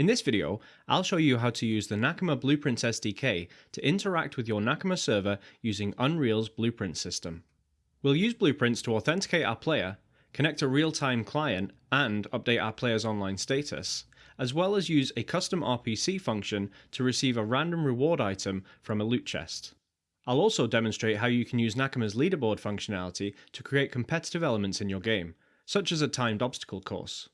In this video, I'll show you how to use the Nakama Blueprints SDK to interact with your Nakama server using Unreal's Blueprint system. We'll use Blueprints to authenticate our player, connect a real-time client, and update our player's online status, as well as use a custom RPC function to receive a random reward item from a loot chest. I'll also demonstrate how you can use Nakama's leaderboard functionality to create competitive elements in your game, such as a timed obstacle course.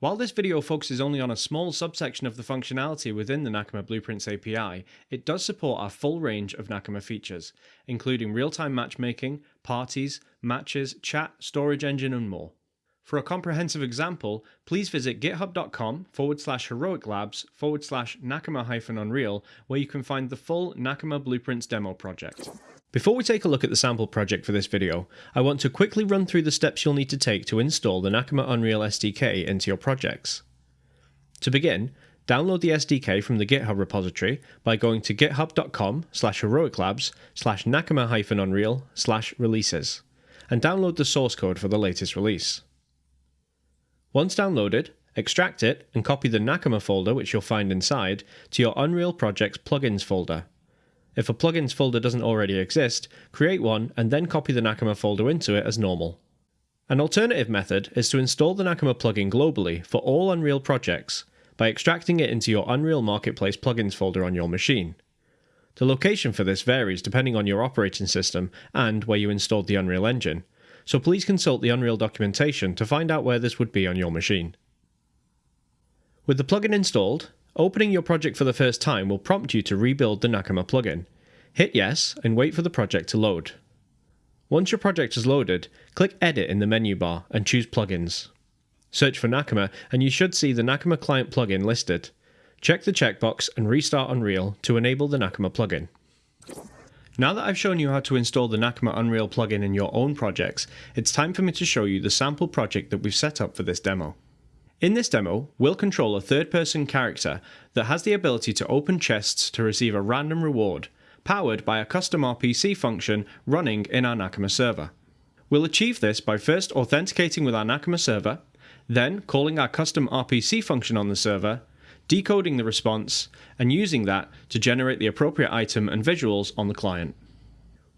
While this video focuses only on a small subsection of the functionality within the Nakama Blueprints API, it does support our full range of Nakama features, including real-time matchmaking, parties, matches, chat, storage engine and more. For a comprehensive example, please visit github.com forward slash heroic labs forward slash Nakama hyphen Unreal, where you can find the full Nakama Blueprints demo project. Before we take a look at the sample project for this video, I want to quickly run through the steps you'll need to take to install the Nakama Unreal SDK into your projects. To begin, download the SDK from the GitHub repository by going to github.com slash heroiclabs slash nakama-unreal slash releases, and download the source code for the latest release. Once downloaded, extract it and copy the Nakama folder which you'll find inside to your Unreal Projects plugins folder if a plugins folder doesn't already exist, create one and then copy the Nakama folder into it as normal. An alternative method is to install the Nakama plugin globally for all Unreal projects by extracting it into your Unreal Marketplace plugins folder on your machine. The location for this varies depending on your operating system and where you installed the Unreal Engine, so please consult the Unreal documentation to find out where this would be on your machine. With the plugin installed, Opening your project for the first time will prompt you to rebuild the Nakama plugin. Hit yes and wait for the project to load. Once your project is loaded, click Edit in the menu bar and choose Plugins. Search for Nakama and you should see the Nakama Client plugin listed. Check the checkbox and restart Unreal to enable the Nakama plugin. Now that I've shown you how to install the Nakama Unreal plugin in your own projects, it's time for me to show you the sample project that we've set up for this demo. In this demo, we'll control a third-person character that has the ability to open chests to receive a random reward, powered by a custom RPC function running in our Nakama server. We'll achieve this by first authenticating with our Nakama server, then calling our custom RPC function on the server, decoding the response, and using that to generate the appropriate item and visuals on the client.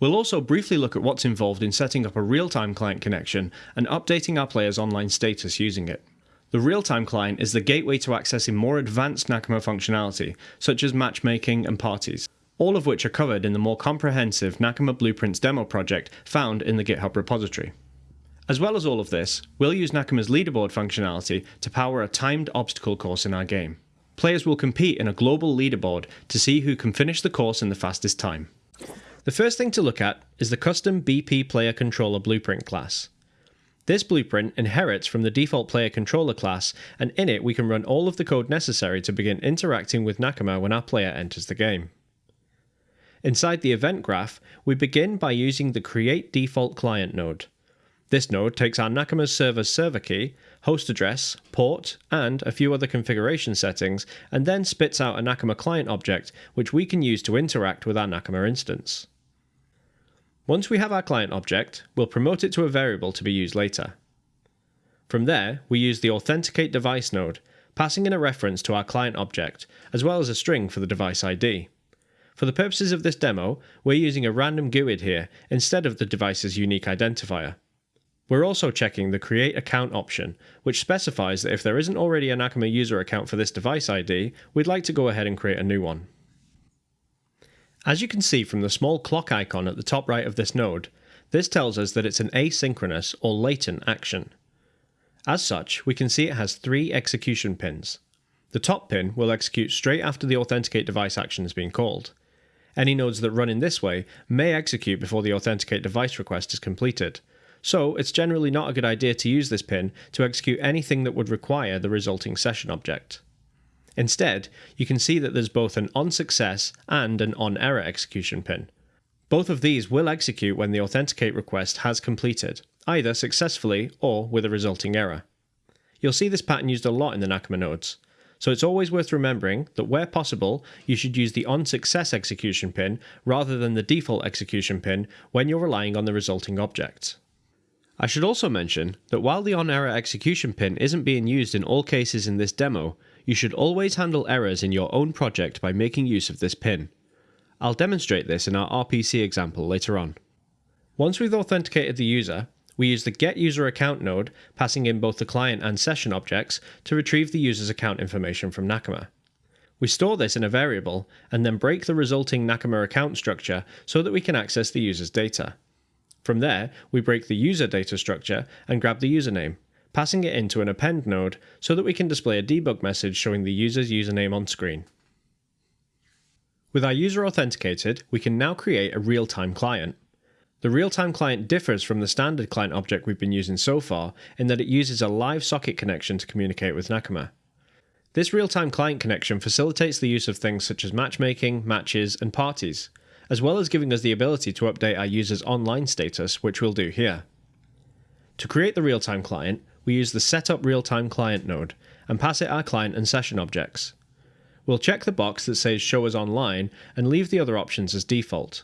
We'll also briefly look at what's involved in setting up a real-time client connection and updating our player's online status using it. The real-time client is the gateway to accessing more advanced Nakama functionality, such as matchmaking and parties, all of which are covered in the more comprehensive Nakama Blueprints demo project found in the GitHub repository. As well as all of this, we'll use Nakama's leaderboard functionality to power a timed obstacle course in our game. Players will compete in a global leaderboard to see who can finish the course in the fastest time. The first thing to look at is the custom BP Player Controller Blueprint class. This blueprint inherits from the default player controller class, and in it we can run all of the code necessary to begin interacting with Nakama when our player enters the game. Inside the event graph, we begin by using the create default client node. This node takes our Nakama server's server key, host address, port, and a few other configuration settings, and then spits out a Nakama client object which we can use to interact with our Nakama instance. Once we have our client object, we'll promote it to a variable to be used later. From there, we use the authenticate device node, passing in a reference to our client object, as well as a string for the device ID. For the purposes of this demo, we're using a random GUID here instead of the device's unique identifier. We're also checking the Create Account option, which specifies that if there isn't already a Nakama user account for this device ID, we'd like to go ahead and create a new one. As you can see from the small clock icon at the top right of this node, this tells us that it's an asynchronous or latent action. As such, we can see it has three execution pins. The top pin will execute straight after the authenticate device action has been called. Any nodes that run in this way may execute before the authenticate device request is completed, so it's generally not a good idea to use this pin to execute anything that would require the resulting session object. Instead, you can see that there's both an on success and an on error execution pin. Both of these will execute when the authenticate request has completed, either successfully or with a resulting error. You'll see this pattern used a lot in the Nakama nodes, so it's always worth remembering that where possible, you should use the on success execution pin rather than the default execution pin when you're relying on the resulting object. I should also mention that while the on error execution pin isn't being used in all cases in this demo, you should always handle errors in your own project by making use of this pin. I'll demonstrate this in our RPC example later on. Once we've authenticated the user, we use the getUserAccount node, passing in both the client and session objects, to retrieve the user's account information from Nakama. We store this in a variable, and then break the resulting Nakama account structure so that we can access the user's data. From there, we break the user data structure and grab the username, passing it into an append node so that we can display a debug message showing the user's username on screen. With our user authenticated, we can now create a real-time client. The real-time client differs from the standard client object we've been using so far in that it uses a live socket connection to communicate with Nakama. This real-time client connection facilitates the use of things such as matchmaking, matches, and parties, as well as giving us the ability to update our user's online status, which we'll do here. To create the real-time client, we use the setup real-time client node and pass it our client and session objects. We'll check the box that says show us online and leave the other options as default.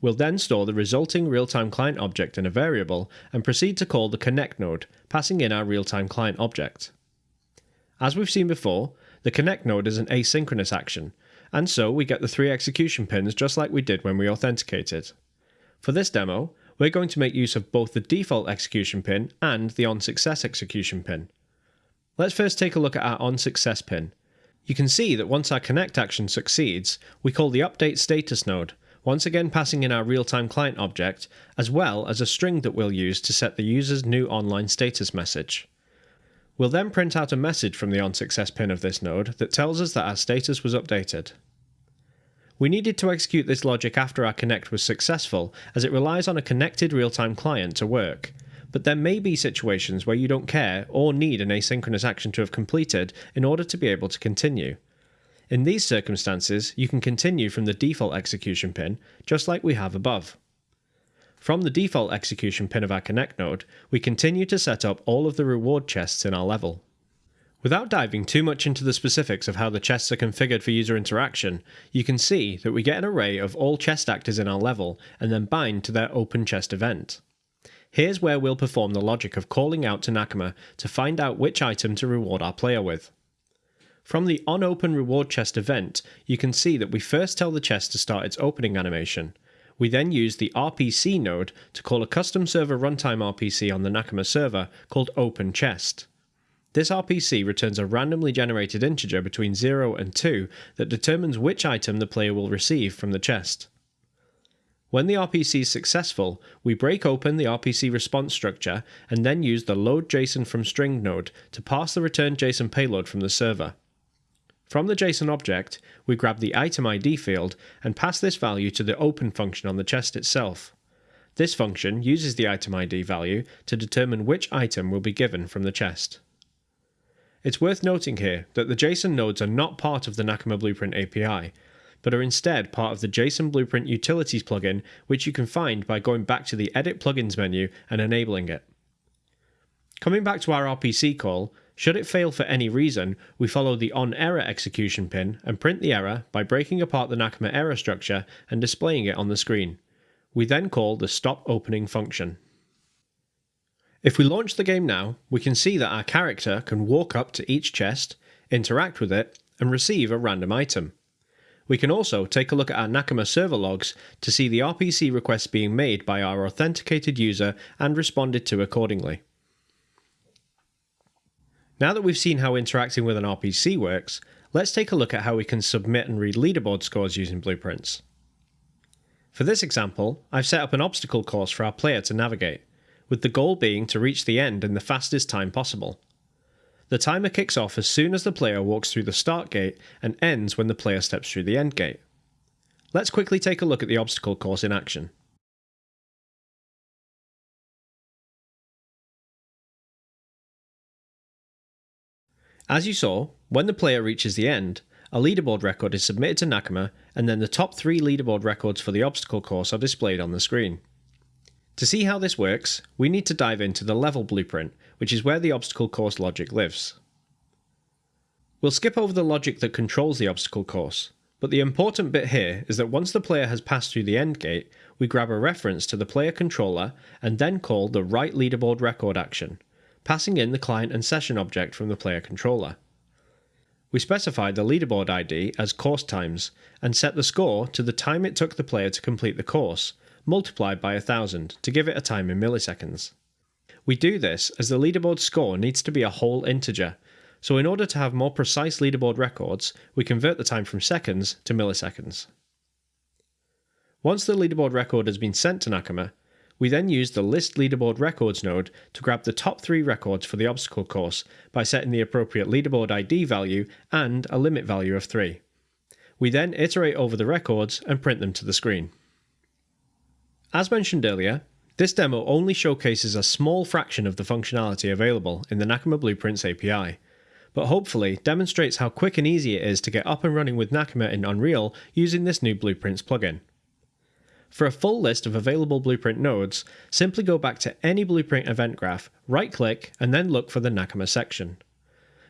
We'll then store the resulting real-time client object in a variable and proceed to call the connect node, passing in our real-time client object. As we've seen before, the connect node is an asynchronous action, and so we get the three execution pins just like we did when we authenticated. For this demo, we're going to make use of both the default execution pin and the onSuccess execution pin. Let's first take a look at our onSuccess pin. You can see that once our connect action succeeds, we call the update status node, once again passing in our real-time client object, as well as a string that we'll use to set the user's new online status message. We'll then print out a message from the onSuccess pin of this node that tells us that our status was updated. We needed to execute this logic after our connect was successful, as it relies on a connected real-time client to work. But there may be situations where you don't care or need an asynchronous action to have completed in order to be able to continue. In these circumstances, you can continue from the default execution pin, just like we have above. From the default execution pin of our connect node, we continue to set up all of the reward chests in our level. Without diving too much into the specifics of how the chests are configured for user interaction, you can see that we get an array of all chest actors in our level and then bind to their open chest event. Here's where we'll perform the logic of calling out to Nakama to find out which item to reward our player with. From the onOpen reward chest event, you can see that we first tell the chest to start its opening animation. We then use the RPC node to call a custom server runtime RPC on the Nakama server called openChest. This RPC returns a randomly generated integer between 0 and 2 that determines which item the player will receive from the chest. When the RPC is successful, we break open the RPC response structure and then use the load_JSON from string node to pass the returned JSON payload from the server. From the JSON object, we grab the item ID field and pass this value to the open function on the chest itself. This function uses the item ID value to determine which item will be given from the chest. It's worth noting here that the JSON nodes are not part of the Nakama Blueprint API, but are instead part of the JSON Blueprint Utilities plugin, which you can find by going back to the Edit Plugins menu and enabling it. Coming back to our RPC call, should it fail for any reason, we follow the onError execution pin and print the error by breaking apart the Nakama error structure and displaying it on the screen. We then call the stop opening function. If we launch the game now, we can see that our character can walk up to each chest, interact with it, and receive a random item. We can also take a look at our Nakama server logs to see the RPC requests being made by our authenticated user and responded to accordingly. Now that we've seen how interacting with an RPC works, let's take a look at how we can submit and read leaderboard scores using blueprints. For this example, I've set up an obstacle course for our player to navigate with the goal being to reach the end in the fastest time possible. The timer kicks off as soon as the player walks through the start gate and ends when the player steps through the end gate. Let's quickly take a look at the obstacle course in action. As you saw, when the player reaches the end, a leaderboard record is submitted to Nakama and then the top three leaderboard records for the obstacle course are displayed on the screen. To see how this works, we need to dive into the level blueprint, which is where the obstacle course logic lives. We'll skip over the logic that controls the obstacle course, but the important bit here is that once the player has passed through the end gate, we grab a reference to the player controller and then call the write leaderboard record action, passing in the client and session object from the player controller. We specify the leaderboard ID as course times and set the score to the time it took the player to complete the course, multiplied by 1000 to give it a time in milliseconds. We do this as the leaderboard score needs to be a whole integer, so in order to have more precise leaderboard records, we convert the time from seconds to milliseconds. Once the leaderboard record has been sent to Nakama, we then use the List Leaderboard Records node to grab the top three records for the obstacle course by setting the appropriate leaderboard ID value and a limit value of 3. We then iterate over the records and print them to the screen. As mentioned earlier, this demo only showcases a small fraction of the functionality available in the Nakama Blueprints API, but hopefully demonstrates how quick and easy it is to get up and running with Nakama in Unreal using this new Blueprints plugin. For a full list of available Blueprint nodes, simply go back to any Blueprint event graph, right click, and then look for the Nakama section.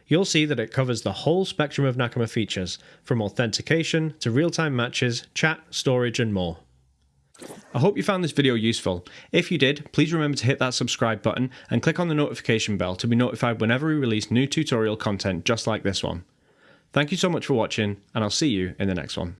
You'll see that it covers the whole spectrum of Nakama features, from authentication to real-time matches, chat, storage, and more. I hope you found this video useful. If you did, please remember to hit that subscribe button and click on the notification bell to be notified whenever we release new tutorial content just like this one. Thank you so much for watching, and I'll see you in the next one.